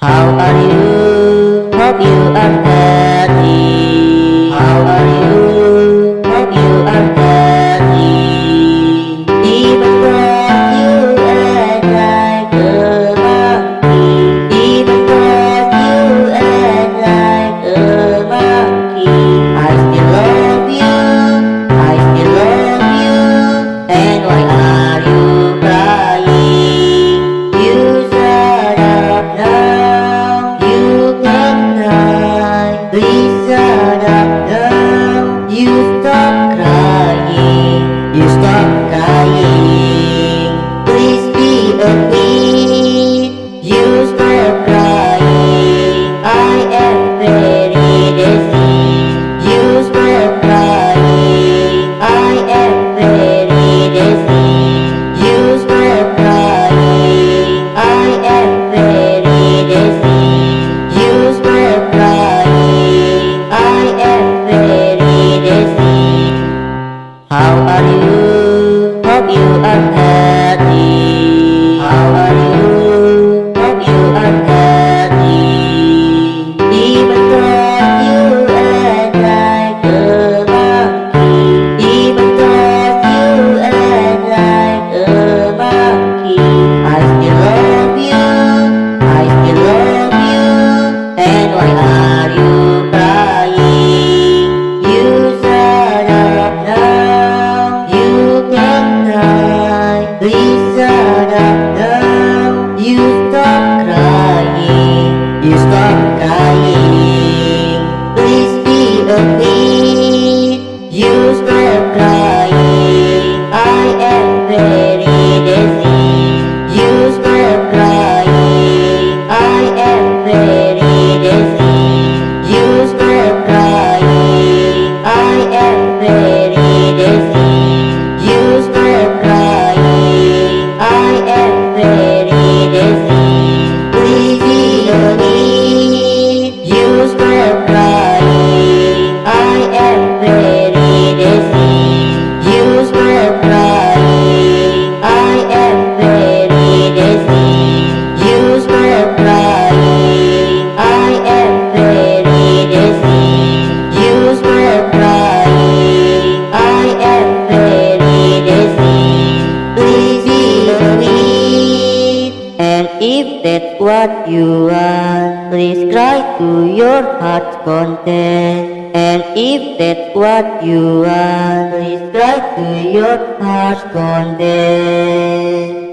How are you? Hope you are well. you you are Please cry to your heart's content. And if that's what you are, please cry to your heart's content.